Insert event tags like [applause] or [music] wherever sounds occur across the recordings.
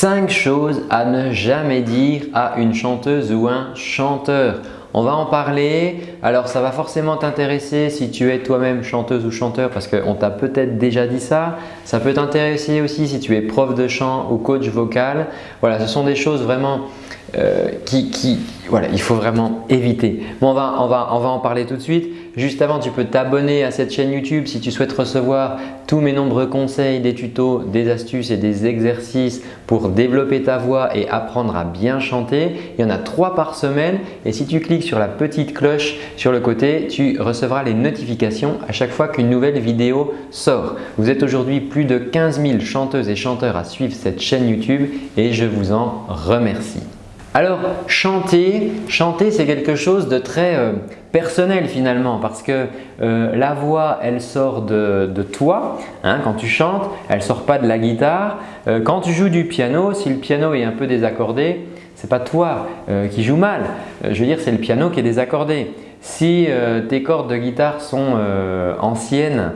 5 choses à ne jamais dire à une chanteuse ou un chanteur. On va en parler. Alors, ça va forcément t'intéresser si tu es toi-même chanteuse ou chanteur parce qu'on t'a peut-être déjà dit ça. Ça peut t'intéresser aussi si tu es prof de chant ou coach vocal. Voilà, ce sont des choses vraiment euh, qui, voilà, il faut vraiment éviter. Bon, on va en parler tout de suite. Juste avant, tu peux t'abonner à cette chaîne YouTube si tu souhaites recevoir tous mes nombreux conseils, des tutos, des astuces et des exercices pour développer ta voix et apprendre à bien chanter. Il y en a trois par semaine et si tu cliques sur la petite cloche sur le côté, tu recevras les notifications à chaque fois qu'une nouvelle vidéo sort. Vous êtes aujourd'hui plus de 15 000 chanteuses et chanteurs à suivre cette chaîne YouTube et je vous en remercie. Alors chanter, chanter c'est quelque chose de très euh, personnel finalement parce que euh, la voix elle sort de, toi hein, quand tu chantes, elle ne sort pas de la guitare. Euh, quand tu joues du piano, si le piano est un peu désaccordé, ce n'est pas toi qui joues mal, je veux dire c'est le piano qui est désaccordé. Si tes cordes de guitare sont anciennes,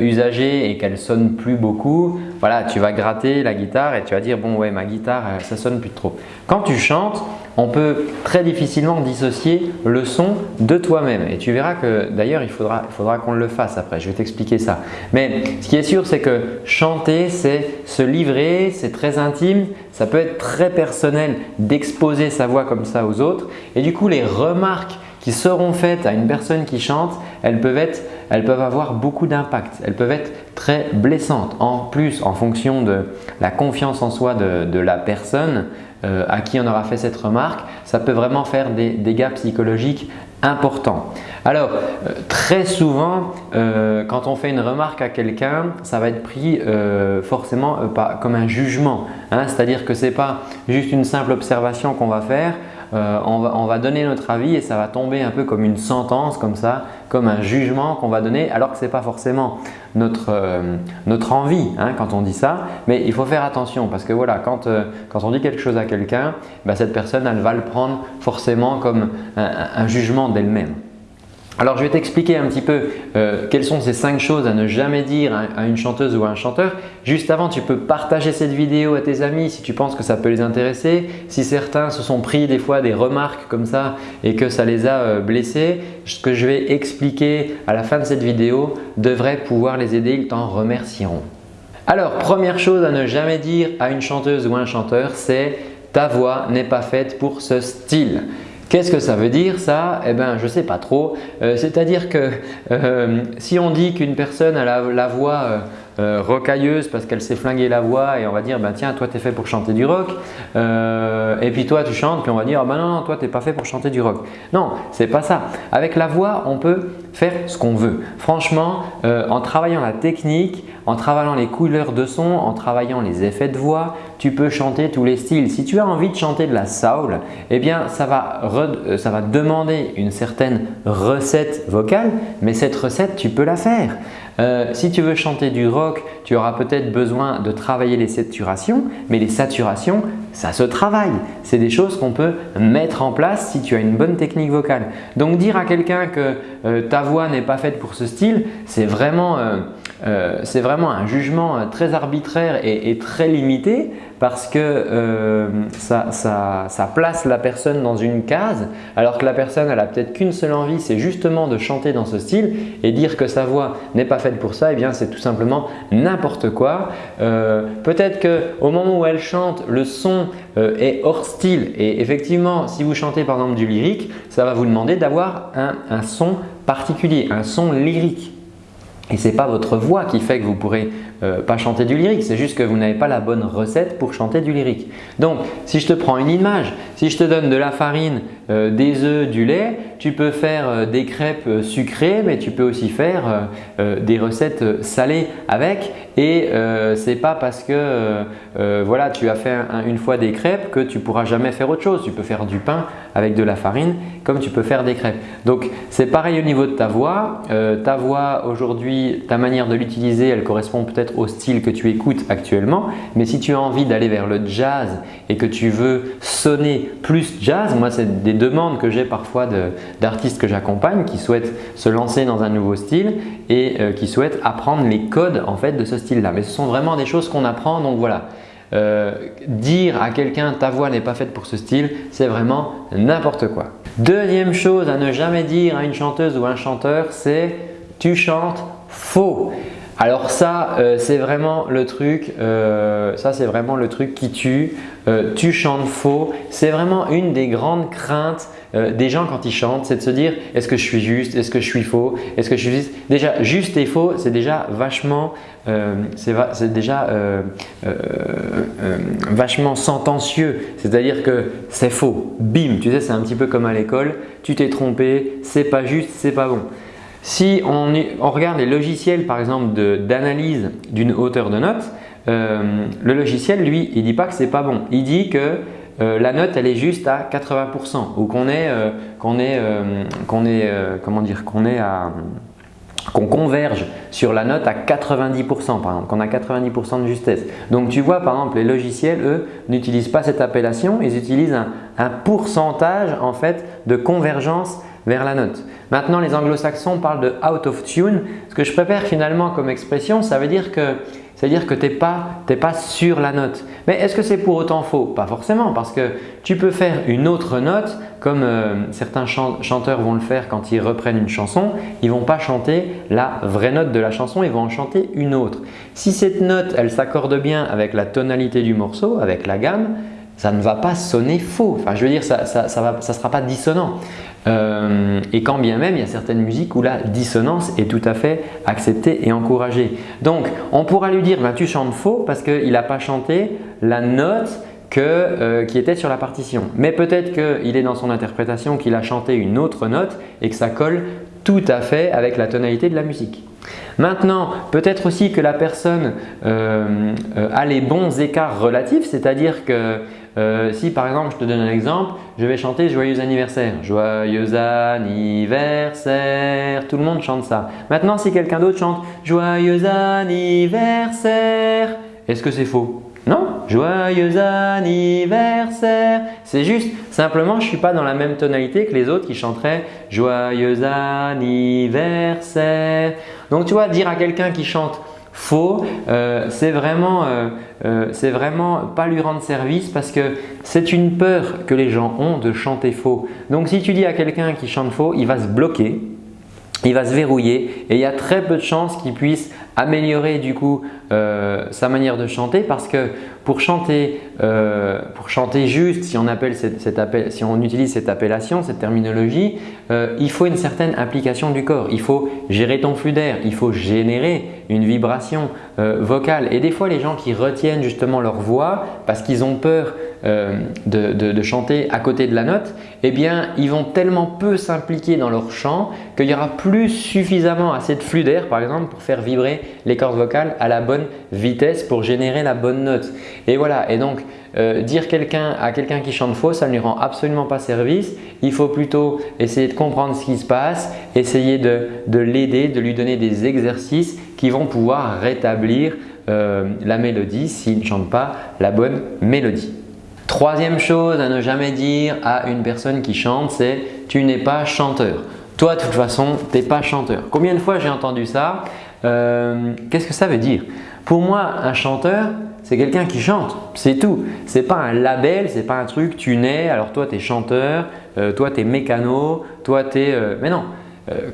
usagées et qu'elles sonnent plus beaucoup, voilà, tu vas gratter la guitare et tu vas dire bon ouais ma guitare ça sonne plus trop. Quand tu chantes, on peut très difficilement dissocier le son de toi-même et tu verras que d'ailleurs il faudra, qu'on le fasse après, je vais t'expliquer ça. Mais ce qui est sûr c'est que chanter c'est se livrer, c'est très intime, ça peut être très personnel d'exposer sa voix comme ça aux autres et du coup les remarques qui seront faites à une personne qui chante, elles peuvent, être, elles peuvent avoir beaucoup d'impact. Elles peuvent être très blessantes. En plus, en fonction de la confiance en soi de la personne, euh, à qui on aura fait cette remarque, ça peut vraiment faire des dégâts psychologiques importants. Alors, euh, très souvent, euh, quand on fait une remarque à quelqu'un, ça va être pris forcément comme un jugement. Hein. C'est-à-dire que ce n'est pas juste une simple observation qu'on va faire, euh, on, va, donner notre avis et ça va tomber un peu comme une sentence comme ça, comme un jugement qu'on va donner alors que ce n'est pas forcément notre, euh, envie hein, quand on dit ça. Mais il faut faire attention parce que voilà, quand, euh, on dit quelque chose à quelqu'un, bah, cette personne elle va le prendre forcément comme un jugement d'elle-même. Alors je vais t'expliquer un petit peu euh, quelles sont ces 5 choses à ne jamais dire à une chanteuse ou à un chanteur. Juste avant, tu peux partager cette vidéo à tes amis si tu penses que ça peut les intéresser. Si certains se sont pris des fois des remarques comme ça et que ça les a euh, blessés, ce que je vais expliquer à la fin de cette vidéo devrait pouvoir les aider, ils t'en remercieront. Alors première chose à ne jamais dire à une chanteuse ou un chanteur, c'est ta voix n'est pas faite pour ce style. Qu'est-ce que ça veut dire ça? Eh bien, je ne sais pas trop. Euh, c'est-à-dire que euh, si on dit qu'une personne a la, voix euh, euh, rocailleuse parce qu'elle s'est flinguée la voix et on va dire bah, tiens toi tu es fait pour chanter du rock euh, et puis toi tu chantes puis on va dire bah non, toi tu n'es pas fait pour chanter du rock. Non, c'est pas ça. Avec la voix on peut faire ce qu'on veut. Franchement, euh, en travaillant la technique, en travaillant les couleurs de son, en travaillant les effets de voix, tu peux chanter tous les styles. Si tu as envie de chanter de la soul, eh bien ça va, ça va demander une certaine recette vocale, mais cette recette tu peux la faire. Euh, si tu veux chanter du rock, tu auras peut-être besoin de travailler les saturations, mais les saturations, ça se travaille. C'est des choses qu'on peut mettre en place si tu as une bonne technique vocale. Donc dire à quelqu'un que euh, ta voix n'est pas faite pour ce style, c'est vraiment, euh, vraiment, un jugement très arbitraire et très limité parce que euh, ça, place la personne dans une case alors que la personne elle a peut-être qu'une seule envie, c'est justement de chanter dans ce style et dire que sa voix n'est pas faite pour ça, et eh bien c'est tout simplement n'importe quoi. Euh, peut-être qu'au moment où elle chante, le son euh, est hors style et effectivement si vous chantez par exemple du lyrique, ça va vous demander d'avoir un son particulier, un son lyrique. Et ce n'est pas votre voix qui fait que vous ne pourrez euh, pas chanter du lyrique, c'est juste que vous n'avez pas la bonne recette pour chanter du lyrique. Donc, si je te prends une image, si je te donne de la farine, euh, des œufs, du lait, tu peux faire euh, des crêpes sucrées, mais tu peux aussi faire des recettes salées avec. Et ce n'est pas parce que voilà, tu as fait une fois des crêpes que tu ne pourras jamais faire autre chose. Tu peux faire du pain avec de la farine comme tu peux faire des crêpes. Donc, c'est pareil au niveau de ta voix. ta voix aujourd'hui, ta manière de l'utiliser, elle correspond peut-être au style que tu écoutes actuellement. Mais si tu as envie d'aller vers le jazz et que tu veux sonner plus jazz, moi c'est des demandes que j'ai parfois d'artistes que j'accompagne qui souhaitent se lancer dans un nouveau style et euh, qui souhaitent apprendre les codes en fait de ce style-là. Mais ce sont vraiment des choses qu'on apprend donc voilà. dire à quelqu'un ta voix n'est pas faite pour ce style, c'est vraiment n'importe quoi. Deuxième chose à ne jamais dire à une chanteuse ou un chanteur, c'est tu chantes faux. Alors ça, euh, c'est vraiment le truc, euh, ça c'est vraiment le truc qui tue. Euh, tu chantes faux. C'est vraiment une des grandes craintes des gens quand ils chantent, c'est de se dire est-ce que je suis juste, est-ce que je suis faux, est-ce que je suis juste? Déjà, juste et faux, c'est déjà vachement, c'est déjà vachement sentencieux. C'est-à-dire que c'est faux. Bim, tu sais, c'est un petit peu comme à l'école. Tu t'es trompé, c'est pas juste, c'est pas bon. Si on, regarde les logiciels par exemple d'analyse d'une hauteur de note, euh, le logiciel lui il ne dit pas que ce n'est pas bon. Il dit que euh, la note elle est juste à 80% ou qu'on est, euh, qu'on est, qu'on comment dire, qu'on est à qu'on converge sur la note à 90% par exemple, qu'on a 90% de justesse. Donc tu vois par exemple les logiciels eux n'utilisent pas cette appellation, ils utilisent un, un pourcentage en fait de convergence vers la note. Maintenant, les anglo-saxons parlent de out of tune. Ce que je préfère finalement comme expression, ça veut dire que c'est-à-dire que tu n'es pas, pas sur la note. Mais est-ce que c'est pour autant faux? Pas forcément parce que tu peux faire une autre note comme euh, certains chanteurs vont le faire quand ils reprennent une chanson. Ils ne vont pas chanter la vraie note de la chanson, ils vont en chanter une autre. Si cette note, elle s'accorde bien avec la tonalité du morceau, avec la gamme, ça ne va pas sonner faux. Enfin, je veux dire, ça ne ça, ça sera pas dissonant. Euh, et quand bien même, il y a certaines musiques où la dissonance est tout à fait acceptée et encouragée. Donc, on pourra lui dire bah, tu chantes faux parce qu'il n'a pas chanté la note euh, qui était sur la partition. Mais peut-être qu'il est dans son interprétation qu'il a chanté une autre note et que ça colle tout à fait avec la tonalité de la musique. Maintenant, peut-être aussi que la personne euh, a les bons écarts relatifs, c'est-à-dire que euh, si par exemple, je te donne un exemple, je vais chanter Joyeux anniversaire. Joyeux anniversaire. Tout le monde chante ça. Maintenant, si quelqu'un d'autre chante Joyeux anniversaire, est-ce que c'est faux? Non, Joyeux anniversaire. C'est juste, simplement, je ne suis pas dans la même tonalité que les autres qui chanteraient Joyeux anniversaire. Donc, tu vois, dire à quelqu'un qui chante faux, euh, c'est vraiment, euh, euh, c'est vraiment pas lui rendre service parce que c'est une peur que les gens ont de chanter faux. Donc si tu dis à quelqu'un qui chante faux, il va se bloquer, il va se verrouiller et il y a très peu de chances qu'il puisse améliorer du coup sa manière de chanter parce que pour chanter, euh, pour chanter juste, si on, appelle si on utilise cette appellation, cette terminologie, euh, il faut une certaine implication du corps. Il faut gérer ton flux d'air, il faut générer une vibration euh, vocale. Et des fois, les gens qui retiennent justement leur voix parce qu'ils ont peur de, de, chanter à côté de la note, eh bien, ils vont tellement peu s'impliquer dans leur chant qu'il y aura plus suffisamment assez de flux d'air, par exemple, pour faire vibrer les cordes vocales à la bonne vitesse pour générer la bonne note. Et voilà, et donc euh, dire quelqu'un à quelqu'un qui chante faux, ça ne lui rend absolument pas service. Il faut plutôt essayer de comprendre ce qui se passe, essayer de, l'aider, de lui donner des exercices qui vont pouvoir rétablir euh, la mélodie s'il ne chante pas la bonne mélodie. Troisième chose à ne jamais dire à une personne qui chante, c'est « tu n'es pas chanteur ». Toi, de toute façon, tu n'es pas chanteur. Combien de fois j'ai entendu ça euh, Qu'est-ce que ça veut dire? Pour moi, un chanteur, c'est quelqu'un qui chante, c'est tout. Ce n'est pas un label, ce n'est pas un truc, tu nais, alors toi tu es chanteur, euh, toi tu es mécano, toi tu es… Euh, mais non,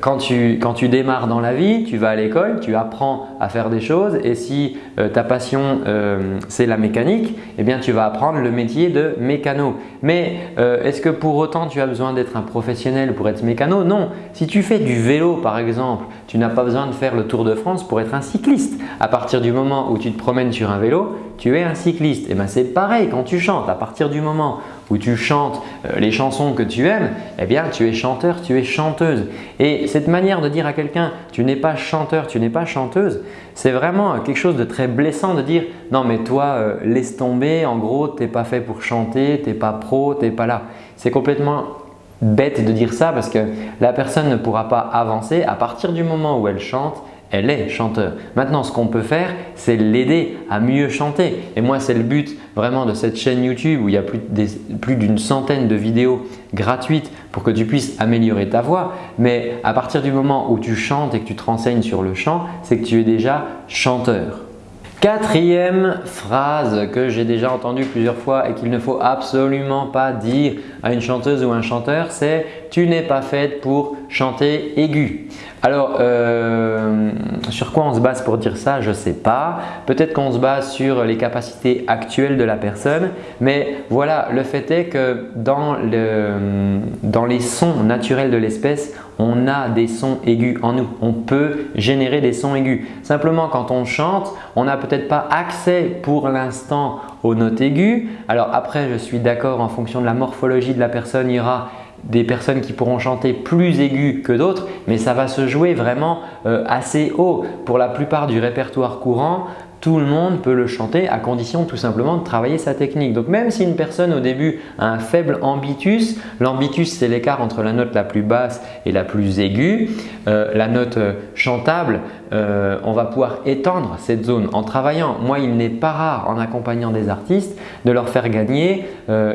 quand tu, quand tu, démarres dans la vie, tu vas à l'école, tu apprends à faire des choses et si euh, ta passion euh, c'est la mécanique, eh bien tu vas apprendre le métier de mécano. Mais est-ce que pour autant tu as besoin d'être un professionnel pour être mécano? Non. Si tu fais du vélo par exemple, tu n'as pas besoin de faire le Tour de France pour être un cycliste. À partir du moment où tu te promènes sur un vélo, tu es un cycliste. Et eh bien c'est pareil quand tu chantes. À partir du moment où tu chantes euh, les chansons que tu aimes, eh bien tu es chanteur, tu es chanteuse. Et cette manière de dire à quelqu'un tu n'es pas chanteur, tu n'es pas chanteuse, c'est vraiment quelque chose de très blessant de dire non mais toi euh, laisse tomber, en gros tu n'es pas fait pour chanter, tu n'es pas pro, tu n'es pas là. C'est complètement bête de dire ça parce que la personne ne pourra pas avancer à partir du moment où elle chante elle est chanteur. Maintenant, ce qu'on peut faire, c'est l'aider à mieux chanter. Et moi, c'est le but vraiment de cette chaîne YouTube où il y a plus d'une centaine de vidéos gratuites pour que tu puisses améliorer ta voix. Mais à partir du moment où tu chantes et que tu te renseignes sur le chant, c'est que tu es déjà chanteur. Quatrième phrase que j'ai déjà entendue plusieurs fois et qu'il ne faut absolument pas dire à une chanteuse ou un chanteur, c'est « tu n'es pas faite pour chanter aigu ». Alors, euh, sur quoi on se base pour dire ça Je ne sais pas. Peut-être qu'on se base sur les capacités actuelles de la personne. Mais voilà, le fait est que dans, dans les sons naturels de l'espèce, on a des sons aigus en nous. On peut générer des sons aigus. Simplement, quand on chante, on n'a peut-être pas accès pour l'instant aux notes aiguës. Alors après, je suis d'accord en fonction de la morphologie de la personne, il y aura des personnes qui pourront chanter plus aigus que d'autres, mais ça va se jouer vraiment euh, assez haut. Pour la plupart du répertoire courant, tout le monde peut le chanter à condition tout simplement de travailler sa technique. Donc même si une personne au début a un faible ambitus, l'ambitus c'est l'écart entre la note la plus basse et la plus aiguë, euh, la note euh, chantable, euh, on va pouvoir étendre cette zone en travaillant. Moi il n'est pas rare en accompagnant des artistes de leur faire gagner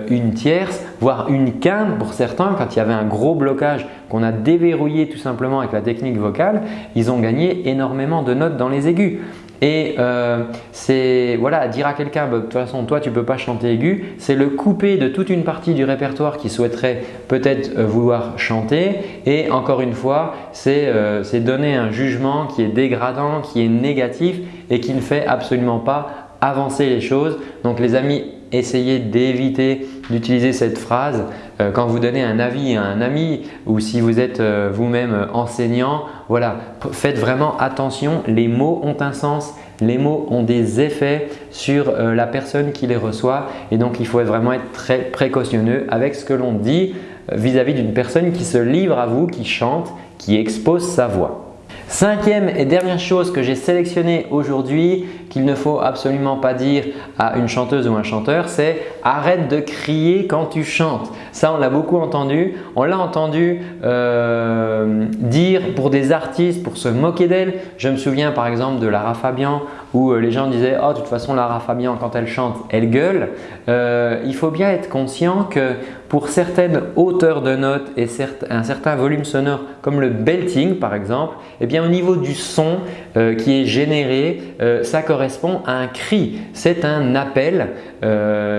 une tierce voire une quinte pour certains quand il y avait un gros blocage qu'on a déverrouillé tout simplement avec la technique vocale, ils ont gagné énormément de notes dans les aigus. Et euh, c'est voilà, dire à quelqu'un bah, de toute façon toi tu peux pas chanter aigu, c'est le couper de toute une partie du répertoire qui souhaiterait peut-être euh, vouloir chanter et encore une fois euh, c'est donner un jugement qui est dégradant, qui est négatif et qui ne fait absolument pas avancer les choses. Donc les amis, essayez d'éviter d'utiliser cette phrase euh, quand vous donnez un avis à un ami ou si vous êtes euh, vous-même enseignant. Voilà, faites vraiment attention, les mots ont un sens, les mots ont des effets sur euh, la personne qui les reçoit et donc il faut vraiment être très précautionneux avec ce que l'on dit vis-à-vis d'une personne qui se livre à vous, qui chante, qui expose sa voix. Cinquième et dernière chose que j'ai sélectionnée aujourd'hui qu'il ne faut absolument pas dire à une chanteuse ou un chanteur, c'est arrête de crier quand tu chantes. Ça, on l'a beaucoup entendu. On l'a entendu euh, dire pour des artistes pour se moquer d'elle. Je me souviens par exemple de Lara Fabian où euh, les gens disaient « Oh, de toute façon, Lara Fabian, quand elle chante, elle gueule euh, Il faut bien être conscient que pour certaines hauteurs de notes et un certain volume sonore comme le belting par exemple, eh bien, au niveau du son qui est généré, ça correspond à un cri. C'est un appel,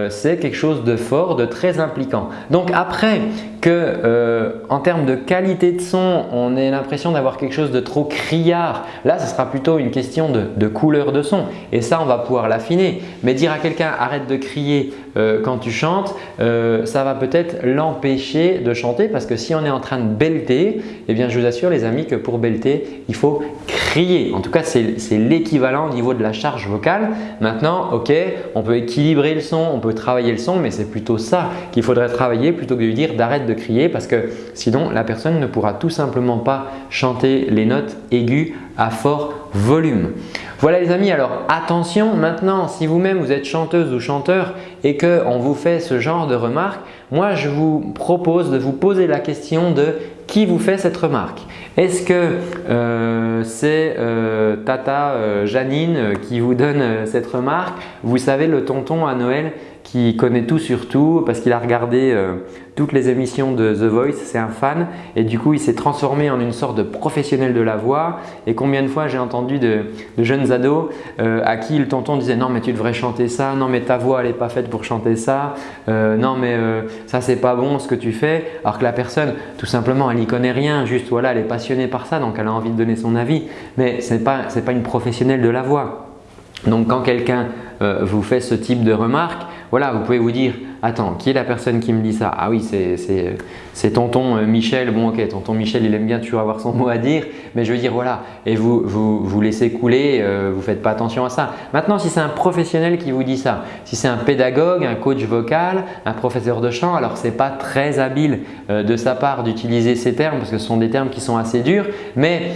c'est quelque chose de fort, de très impliquant. Donc après que euh, en termes de qualité de son, on ait l'impression d'avoir quelque chose de trop criard, là ce sera plutôt une question de, couleur de son et ça on va pouvoir l'affiner. Mais dire à quelqu'un arrête de crier euh, quand tu chantes, euh, ça va peut-être l'empêcher de chanter parce que si on est en train de belter, eh bien je vous assure les amis que pour belter, il faut crier. En tout cas, c'est l'équivalent au niveau de la charge vocale. Maintenant, ok, on peut équilibrer le son, on peut travailler le son, mais c'est plutôt ça qu'il faudrait travailler plutôt que de lui dire d'arrête de crier parce que sinon la personne ne pourra tout simplement pas chanter les notes aiguës à fort volume. Voilà les amis, alors attention maintenant si vous-même vous êtes chanteuse ou chanteur et qu'on vous fait ce genre de remarques, moi je vous propose de vous poser la question de qui vous fait cette remarque. Est-ce que euh, c'est euh, Tata euh, Janine qui vous donne cette remarque? Vous savez le tonton à Noël qui connaît tout sur tout parce qu'il a regardé euh, toutes les émissions de The Voice, c'est un fan et du coup il s'est transformé en une sorte de professionnel de la voix. Et combien de fois j'ai entendu de, jeunes ados euh, à qui le tonton disait non mais tu devrais chanter ça, non mais ta voix elle n'est pas faite pour chanter ça, euh, non mais ça c'est pas bon ce que tu fais. Alors que la personne tout simplement elle n'y connaît rien, juste voilà elle est passionnée par ça donc elle a envie de donner son avis. Mais ce n'est pas, pas une professionnelle de la voix. Donc quand quelqu'un vous fait ce type de remarque, voilà, vous pouvez vous dire attends, qui est la personne qui me dit ça? Ah oui, c'est tonton euh, Michel. Bon ok, tonton Michel, il aime bien toujours avoir son [laughs] mot à dire, mais je veux dire voilà, et vous vous, vous laissez couler, euh, vous ne faites pas attention à ça. Maintenant, si c'est un professionnel qui vous dit ça, si c'est un pédagogue, un coach vocal, un professeur de chant, alors ce n'est pas très habile euh, de sa part d'utiliser ces termes parce que ce sont des termes qui sont assez durs, mais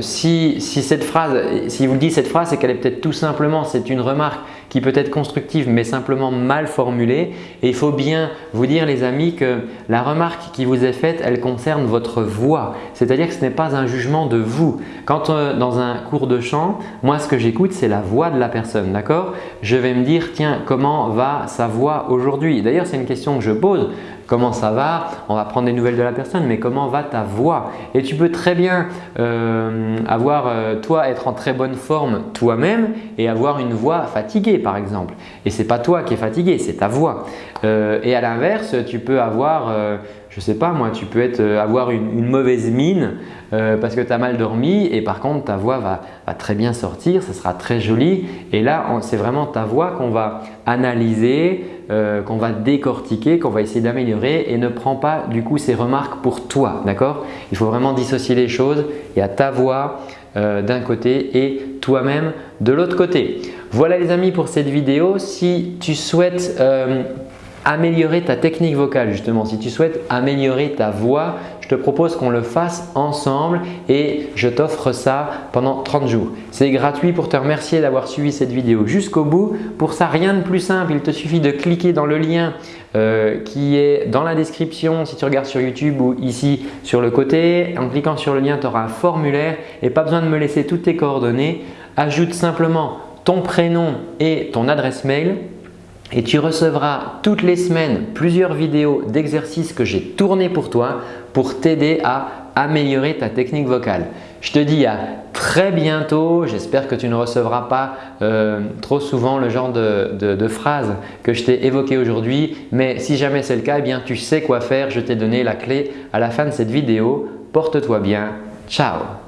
si, si cette phrase, si vous dit cette phrase, c'est qu'elle est peut-être tout simplement, c'est une remarque qui peut être constructive mais simplement mal formulée. Et il faut bien vous dire les amis que la remarque qui vous est faite elle concerne votre voix. C'est-à-dire que ce n'est pas un jugement de vous. Quand euh, dans un cours de chant, moi ce que j'écoute c'est la voix de la personne d'accord? Je vais me dire tiens comment va sa voix aujourd'hui? D'ailleurs c'est une question que je pose comment ça va, on va prendre des nouvelles de la personne, mais comment va ta voix? Et tu peux très bien euh, avoir euh, toi être en très bonne forme toi-même et avoir une voix fatiguée par exemple. Et ce n'est pas toi qui es fatigué, c'est ta voix. Euh, et à l'inverse, tu peux avoir je sais pas moi, tu peux être, avoir une, mauvaise mine parce que tu as mal dormi et par contre ta voix va, très bien sortir, ça sera très joli et là c'est vraiment ta voix qu'on va analyser, euh, qu'on va décortiquer, qu'on va essayer d'améliorer et ne prends pas du coup ces remarques pour toi. D'accord? Il faut vraiment dissocier les choses. Il y a ta voix euh, d'un côté et toi-même de l'autre côté. Voilà les amis pour cette vidéo. Si tu souhaites euh, améliorer ta technique vocale justement, si tu souhaites améliorer ta voix, je te propose qu'on le fasse ensemble et je t'offre ça pendant 30 jours. C'est gratuit pour te remercier d'avoir suivi cette vidéo jusqu'au bout. Pour ça, rien de plus simple, il te suffit de cliquer dans le lien euh, qui est dans la description si tu regardes sur YouTube ou ici sur le côté. En cliquant sur le lien, tu auras un formulaire et pas besoin de me laisser toutes tes coordonnées. Ajoute simplement ton prénom et ton adresse mail et tu recevras toutes les semaines plusieurs vidéos d'exercices que j'ai tournés pour toi pour t'aider à améliorer ta technique vocale. Je te dis à très bientôt. J'espère que tu ne recevras pas euh, trop souvent le genre de, phrases que je t'ai évoquées aujourd'hui. Mais si jamais c'est le cas, eh bien, tu sais quoi faire. Je t'ai donné la clé à la fin de cette vidéo. Porte-toi bien. Ciao